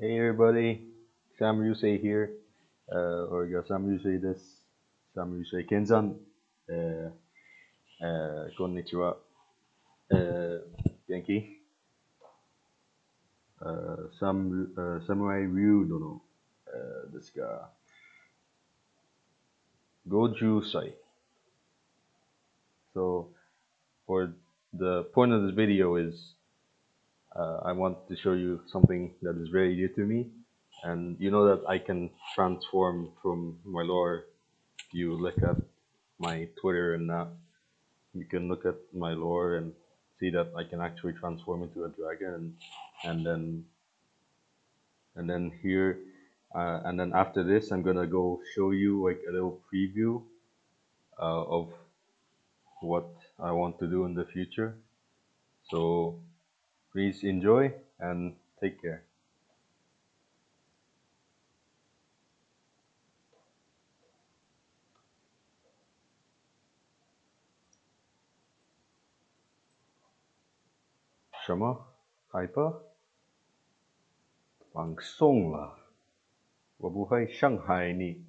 Hey everybody, Sam Yusei here, uh, or Sam Yusei this, Sam Yusei Kenzan, uh, uh, konnichiwa, uh, genki, uh, Sam, uh, Samurai Ryu uh, this guy, Goju Sai. So, for the point of this video is uh, I want to show you something that is very dear to me. And you know that I can transform from my lore. You look at my Twitter and that, you can look at my lore and see that I can actually transform into a dragon. And, and then, and then here, uh, and then after this, I'm gonna go show you like a little preview uh, of what I want to do in the future. So Please enjoy and take care. 什么？Hyper？放松了，我不会伤害你。